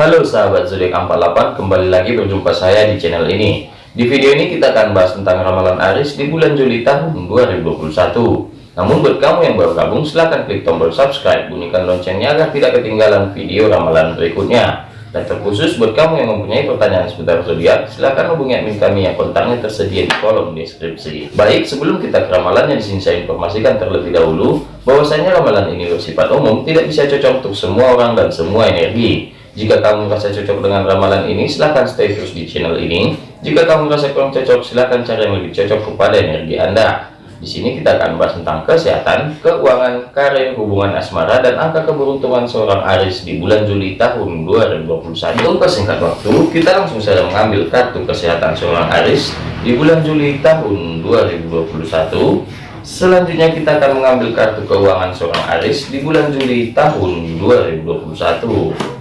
Halo sahabat zodiak 48, kembali lagi berjumpa saya di channel ini. Di video ini kita akan bahas tentang ramalan Aris di bulan Juli tahun 2021. Namun buat kamu yang baru gabung, silahkan klik tombol subscribe, bunyikan loncengnya agar tidak ketinggalan video ramalan berikutnya. Dan terkhusus buat kamu yang mempunyai pertanyaan seputar zodiak, silahkan hubungi admin kami yang kontaknya tersedia di kolom deskripsi. Baik, sebelum kita ke ramalannya di sini saya informasikan terlebih dahulu bahwasanya ramalan ini bersifat umum, tidak bisa cocok untuk semua orang dan semua energi. Jika kamu merasa cocok dengan ramalan ini, silahkan stay terus di channel ini. Jika kamu merasa kurang cocok, silahkan cari yang lebih cocok kepada energi Anda. Di sini kita akan bahas tentang kesehatan, keuangan, karir, hubungan asmara, dan angka keberuntungan seorang Aris di bulan Juli tahun 2021. Untuk singkat waktu, kita langsung saja mengambil kartu kesehatan seorang Aris di bulan Juli tahun 2021. Selanjutnya kita akan mengambil kartu keuangan seorang Aris di bulan Juli tahun 2021.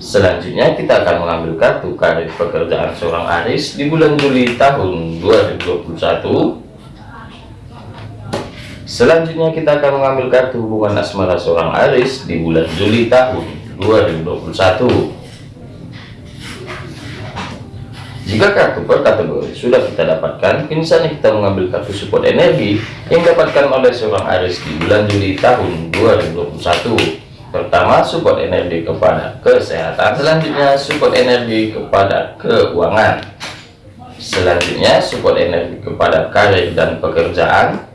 Selanjutnya kita akan mengambil kartu karir pekerjaan seorang Aris di bulan Juli tahun 2021. Selanjutnya kita akan mengambil kartu hubungan asmara seorang Aris di bulan Juli tahun 2021. Jika kartu per kategori sudah kita dapatkan, kini saatnya kita mengambil kartu support energi yang dapatkan oleh seorang Aris di bulan Juli tahun 2021. Pertama, support energi kepada kesehatan. Selanjutnya, support energi kepada keuangan. Selanjutnya, support energi kepada karir dan pekerjaan.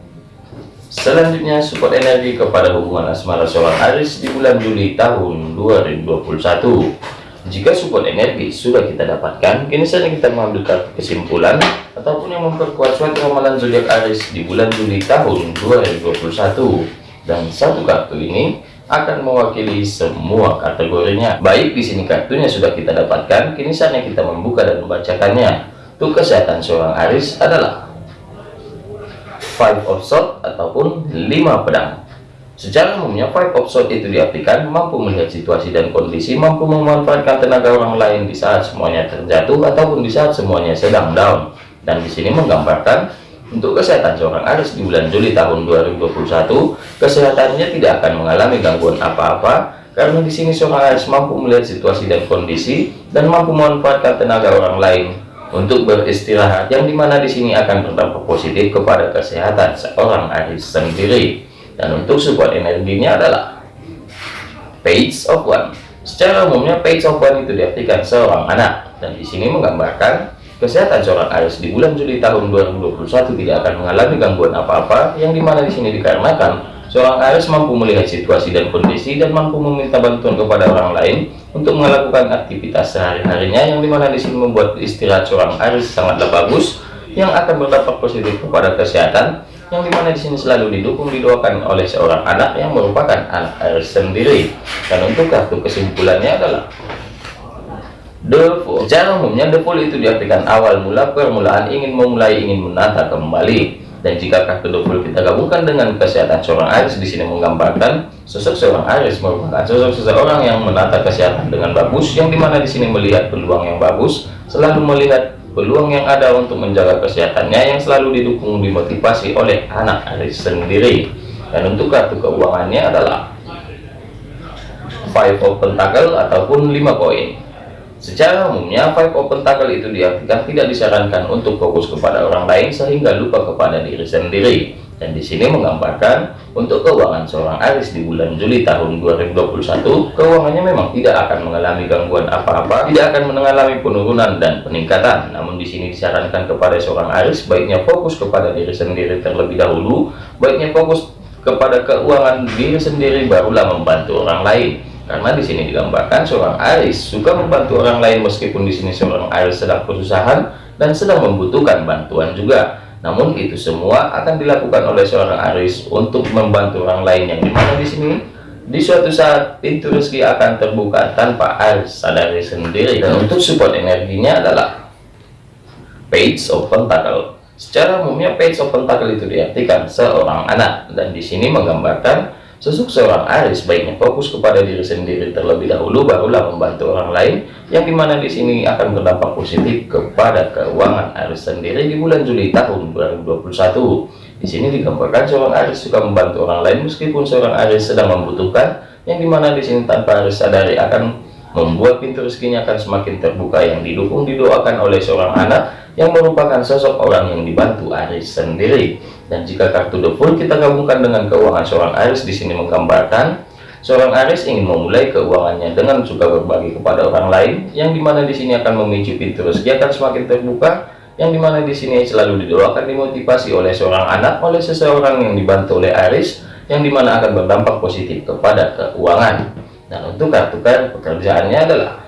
Selanjutnya support energi kepada hubungan asmara seorang Aris di bulan Juli tahun 2021. Jika support energi sudah kita dapatkan, kini saatnya kita mengambil kesimpulan ataupun yang memperkuat suatu ramalan zodiak Aris di bulan Juli tahun 2021. Dan satu kartu ini akan mewakili semua kategorinya. Baik di sini kartunya sudah kita dapatkan, kini saatnya kita membuka dan membacakannya. Untuk kesehatan seorang Aris adalah five of sword ataupun lima pedang secara umumnya five of sword itu diartikan mampu melihat situasi dan kondisi mampu memanfaatkan tenaga orang lain di saat semuanya terjatuh ataupun di saat semuanya sedang down dan di sini menggambarkan untuk kesehatan seorang Aris di bulan Juli tahun 2021 kesehatannya tidak akan mengalami gangguan apa-apa karena di sini seorang Aris mampu melihat situasi dan kondisi dan mampu memanfaatkan tenaga orang lain untuk beristirahat yang di mana di sini akan berdampak positif kepada kesehatan seorang Aris sendiri. Dan untuk support energinya adalah page of one. Secara umumnya page of one itu diartikan seorang anak. Dan di sini menggambarkan kesehatan seorang Aris di bulan Juli tahun 2021 tidak akan mengalami gangguan apa-apa yang di mana di sini dikarenakan Seorang Aries mampu melihat situasi dan kondisi dan mampu meminta bantuan kepada orang lain untuk melakukan aktivitas sehari-harinya yang di mana di sini membuat istirahat seorang Aries sangatlah bagus yang akan berdampak positif kepada kesehatan yang di mana di sini selalu didukung didoakan oleh seorang anak yang merupakan anak Aries sendiri. Dan untuk kartu kesimpulannya adalah The. Secara umumnya The itu diartikan awal mula permulaan ingin memulai ingin menata kembali. Dan jika kartu double kita gabungkan dengan kesehatan seorang Aries di sini menggambarkan sosok seorang Aries merupakan sosok seseorang yang menata kesehatan dengan bagus yang di mana di sini melihat peluang yang bagus selalu melihat peluang yang ada untuk menjaga kesehatannya yang selalu didukung dimotivasi oleh anak Aries sendiri. Dan untuk kartu keuangannya adalah five of pentacle ataupun lima koin Secara umumnya, five open tackle itu diartikan tidak disarankan untuk fokus kepada orang lain sehingga lupa kepada diri sendiri. Dan di sini menggambarkan untuk keuangan seorang Aris di bulan Juli tahun 2021, keuangannya memang tidak akan mengalami gangguan apa-apa, tidak akan mengalami penurunan dan peningkatan. Namun di sini disarankan kepada seorang Aris baiknya fokus kepada diri sendiri terlebih dahulu, baiknya fokus kepada keuangan diri sendiri barulah membantu orang lain karena di sini digambarkan seorang Aris suka membantu orang lain meskipun di sini seorang Aris sedang kesusahan dan sedang membutuhkan bantuan juga. Namun itu semua akan dilakukan oleh seorang Aris untuk membantu orang lain yang di mana di sini di suatu saat pintu rezeki akan terbuka tanpa Aris sadari sendiri. Dan untuk support energinya adalah page of pentacle. Secara umumnya page of pentacle itu diartikan seorang anak. Dan di sini menggambarkan Sosok seorang Aris baiknya fokus kepada diri sendiri terlebih dahulu barulah membantu orang lain yang di mana di sini akan berdampak positif kepada keuangan Aris sendiri di bulan Juli tahun 2021. Di sini digambarkan seorang Aris suka membantu orang lain meskipun seorang Aris sedang membutuhkan yang di mana di sini tanpa Aris sadari akan membuat pintu rezekinya akan semakin terbuka yang didukung didoakan oleh seorang anak yang merupakan sosok orang yang dibantu Aris sendiri dan jika kartu Fool kita gabungkan dengan keuangan seorang Aris di sini menggambarkan seorang Aris ingin memulai keuangannya dengan suka berbagi kepada orang lain yang di mana di sini akan memicu pintu rezeki akan semakin terbuka yang di mana di sini selalu didoakan dimotivasi oleh seorang anak oleh seseorang yang dibantu oleh Aris yang di mana akan berdampak positif kepada keuangan. Dan untuk kartu kartu pekerjaannya adalah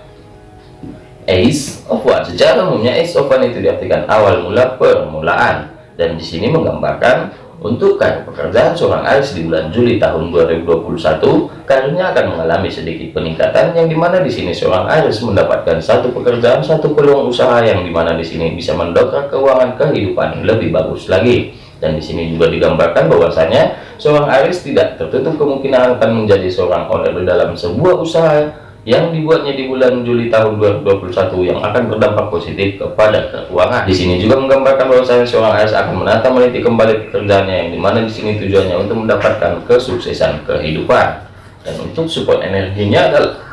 Ace of Wands. Secara umumnya Ace of Wands itu diartikan awal mula permulaan dan di sini menggambarkan untuk karir pekerjaan seorang Aries di bulan Juli tahun 2021, karirnya akan mengalami sedikit peningkatan yang di mana di sini seorang Aries mendapatkan satu pekerjaan, satu peluang usaha yang di mana di sini bisa mendongkrak keuangan kehidupan lebih bagus lagi. Dan di sini juga digambarkan bahwasanya seorang Aries tidak tertutup kemungkinan akan menjadi seorang owner dalam sebuah usaha yang dibuatnya di bulan Juli tahun 2021 yang akan berdampak positif kepada keuangan. Di sini juga menggambarkan bahwa saya seorang AS akan menata meniti kembali pekerjaannya yang di mana di sini tujuannya untuk mendapatkan kesuksesan kehidupan. Dan untuk support energinya adalah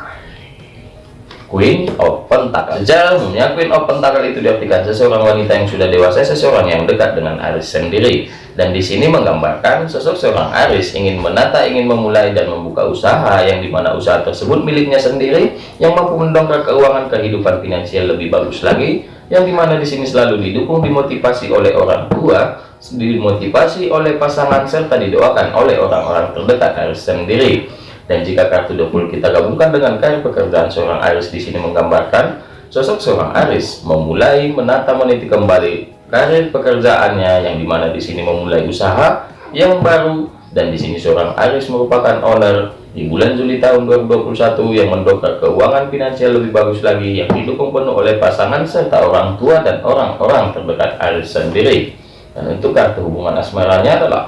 Queen of Pentacle. Umumnya Queen of Pentacle itu diartikan seseorang wanita yang sudah dewasa, seseorang yang dekat dengan Aris sendiri. Dan di sini menggambarkan sosok seorang Aris ingin menata, ingin memulai dan membuka usaha yang di mana usaha tersebut miliknya sendiri yang mampu mendongkrak keuangan kehidupan finansial lebih bagus lagi yang di mana di sini selalu didukung dimotivasi oleh orang tua dimotivasi oleh pasangan serta didoakan oleh orang-orang terdekat Aris sendiri dan jika kartu double kita gabungkan dengan karir pekerjaan seorang Aris di sini menggambarkan sosok seorang Aris memulai menata meniti kembali karir pekerjaannya yang di mana di sini memulai usaha yang baru. Dan di sini seorang Aris merupakan owner di bulan Juli tahun 2021 yang mendongkrak keuangan finansial lebih bagus lagi yang didukung penuh oleh pasangan serta orang tua dan orang-orang terdekat Aris sendiri. Dan untuk kartu hubungan asmaranya adalah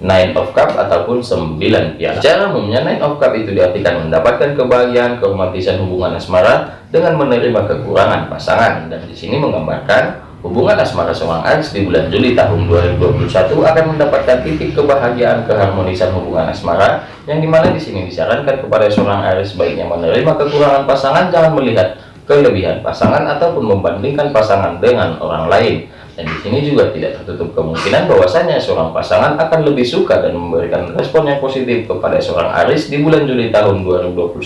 Nine of Cup ataupun 9 piala. Secara umumnya Nine of Cup itu diartikan mendapatkan kebahagiaan, keromantisan hubungan asmara dengan menerima kekurangan pasangan dan di sini menggambarkan hubungan asmara seorang Aries di bulan Juli tahun 2021 akan mendapatkan titik kebahagiaan keharmonisan hubungan asmara yang di mana di sini disarankan kepada seorang Aries baiknya menerima kekurangan pasangan jangan melihat kelebihan pasangan ataupun membandingkan pasangan dengan orang lain dan di sini juga tidak tertutup kemungkinan bahwasanya seorang pasangan akan lebih suka dan memberikan respon yang positif kepada seorang Aris di bulan Juli tahun 2021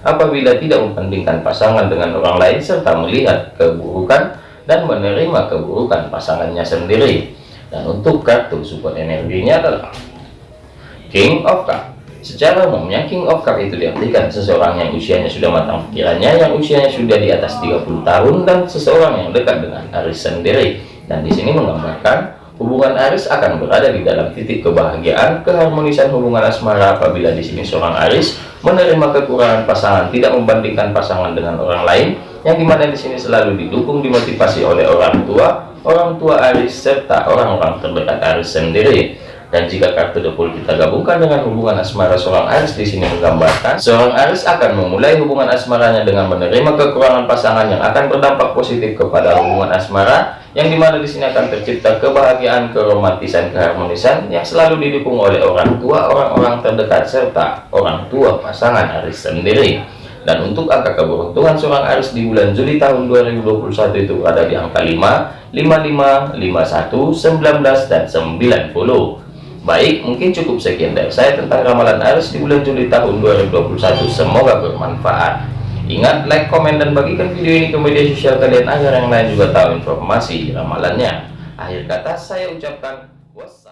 apabila tidak membandingkan pasangan dengan orang lain serta melihat keburukan dan menerima keburukan pasangannya sendiri. Dan untuk kartu support energinya adalah King of Cup. Secara umumnya King of Cup itu diartikan seseorang yang usianya sudah matang pikirannya, yang usianya sudah di atas 30 tahun dan seseorang yang dekat dengan Aris sendiri dan di sini menggambarkan hubungan Aris akan berada di dalam titik kebahagiaan keharmonisan hubungan asmara apabila di sini seorang Aris menerima kekurangan pasangan tidak membandingkan pasangan dengan orang lain yang di mana di sini selalu didukung dimotivasi oleh orang tua orang tua Aris serta orang-orang terdekat Aris sendiri. Dan jika kartu depul kita gabungkan dengan hubungan asmara seorang Aris di sini menggambarkan seorang Aris akan memulai hubungan asmaranya dengan menerima kekurangan pasangan yang akan berdampak positif kepada hubungan asmara yang di mana di sini akan tercipta kebahagiaan keromantisan keharmonisan yang selalu didukung oleh orang tua orang-orang terdekat serta orang tua pasangan Aris sendiri dan untuk angka keberuntungan seorang Aris di bulan Juli tahun 2021 itu berada di angka 5 55 51 19 dan 90 Baik, mungkin cukup sekian dari saya tentang ramalan Aries di bulan Juli tahun 2021. Semoga bermanfaat. Ingat, like, komen, dan bagikan video ini ke media sosial kalian agar yang lain juga tahu informasi ramalannya. Akhir kata saya ucapkan wassalam.